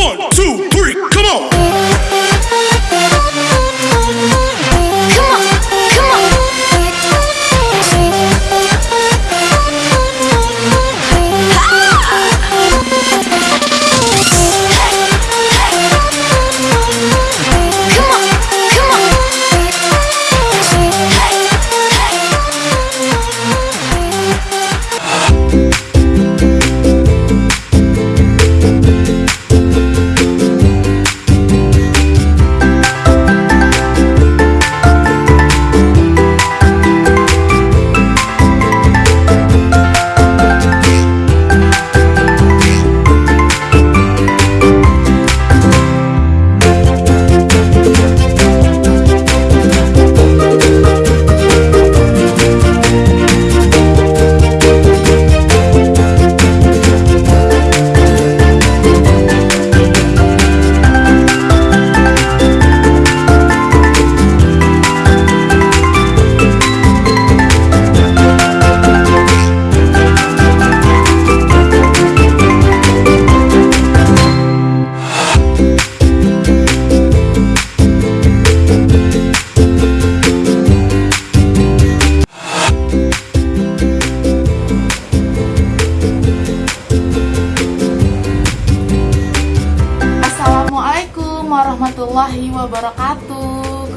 One, two, three, come on.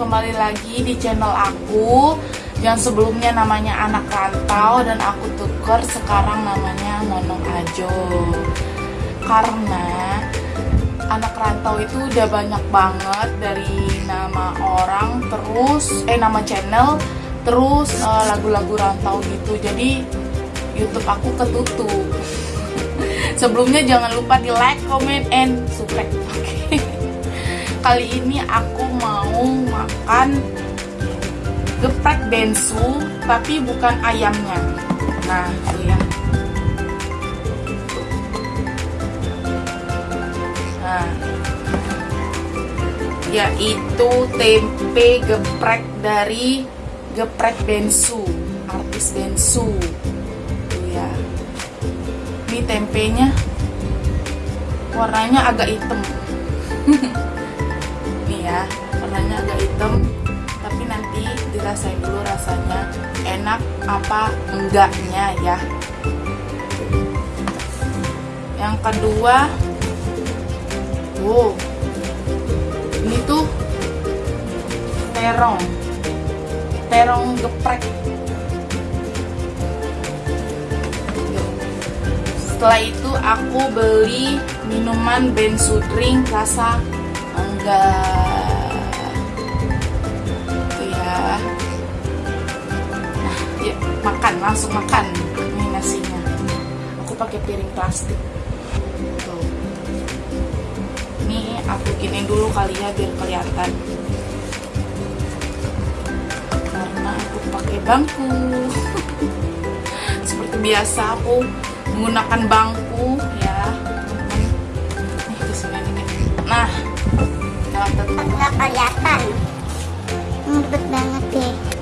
Kembali lagi di channel aku Yang sebelumnya namanya Anak Rantau Dan aku tuker sekarang namanya Nonong Ajo. Karena Anak Rantau itu udah banyak banget Dari nama orang Terus, eh nama channel Terus eh, lagu-lagu rantau gitu. Jadi Youtube aku ketutup. Sebelumnya jangan lupa di like, comment, and subscribe. Kali ini aku mau makan geprek bensu, tapi bukan ayamnya. Nah, ya. Nah, yaitu tempe geprek dari geprek bensu, artis bensu. Tuh ya ini tempenya warnanya agak hitam ya. Warnanya agak hitam tapi nanti dirasain dulu rasanya enak apa enggaknya ya. Yang kedua wow ini tuh terong terong geprek. Setelah itu aku beli minuman bensu drink rasa enggak makan langsung makan ini nasinya. Aku pakai piring plastik. Tuh. Ini aku giniin dulu kali ya biar kelihatan. Karena aku pakai bangku. Seperti biasa aku menggunakan bangku ya. Nih di sini nih nah kelihatan. Ngebet banget deh.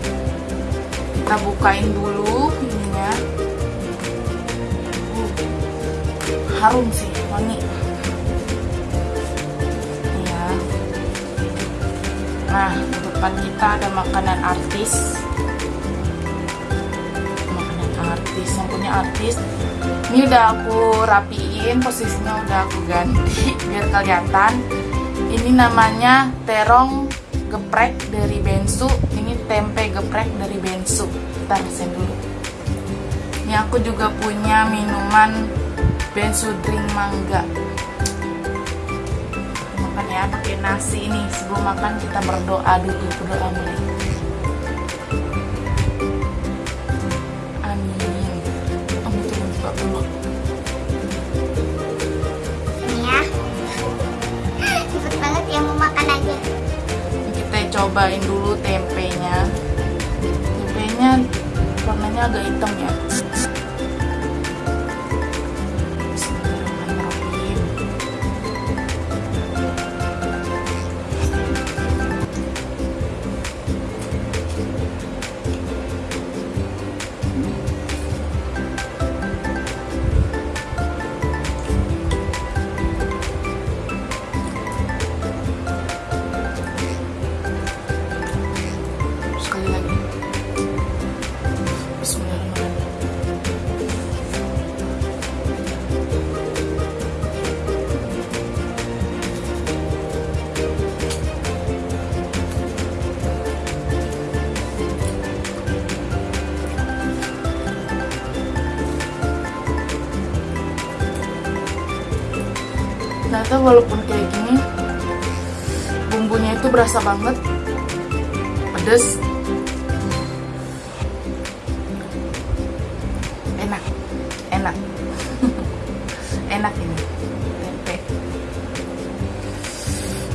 Kita bukain dulu ininya. Uh, harum sih wangi. Ya nah di depan kita ada makanan artis. Makanan artis yang punya artis. Ini udah aku rapiin posisinya udah aku ganti biar kelihatan. Ini namanya terong geprek dari bensu ini tempe geprek dari bensu kita rasain dulu ini aku juga punya minuman bensu drink mangga makan ya pakai nasi ini sebelum makan kita berdoa dulu berdoa mulai amin amin cobain dulu tempenya. Tempenya warnanya agak hitam ya walaupun kayak gini bumbunya itu berasa banget pedes enak enak enak ini tempe.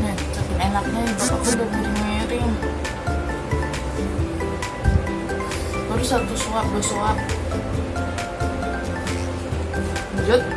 Nah saking enaknya aku udah miring-miring. Baru satu suap dua suap lanjut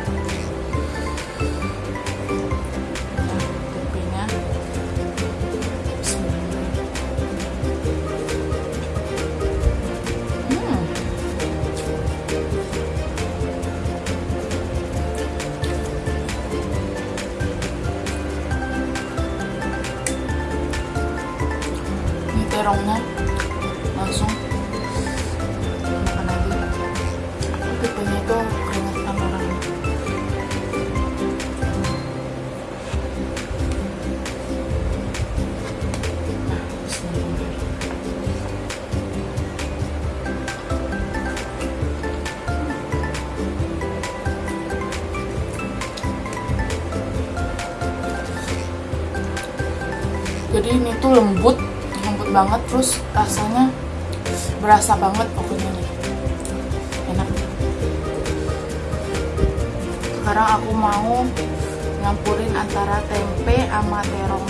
terongnya langsung. Makan aja. Tipenya itu keringetan jadi ini tuh lembut banget terus rasanya berasa banget pokoknya nih. Enak. Sekarang aku mau nyampurin antara tempe sama terongnya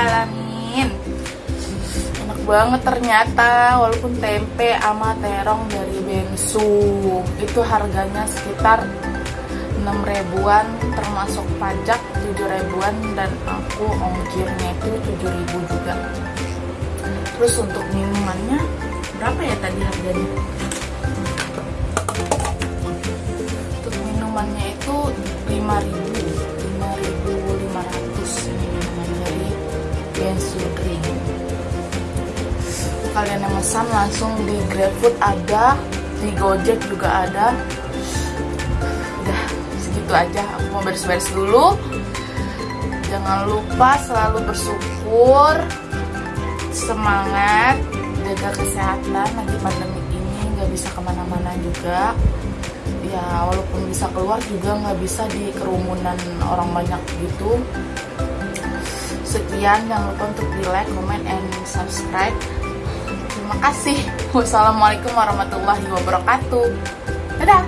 alamin. Enak banget ternyata walaupun tempe sama terong dari Bensu itu harganya sekitar 6 ribuan termasuk pajak 7 ribuan dan aku ongkirnya itu 7 ribu juga. Terus untuk minumannya berapa ya tadi harganya? Langsung di GrabFood ada di Gojek juga ada. Udah segitu aja. Aku mau beres-beres dulu. Jangan lupa selalu bersyukur semangat jaga kesehatan. Lagi pandemi ini nggak bisa ke mana-mana juga. Ya walaupun bisa keluar juga nggak bisa di kerumunan orang banyak gitu. Sekian jangan lupa untuk di like, comment, and subscribe terima kasih. Wassalamualaikum warahmatullahi wabarakatuh. Dadah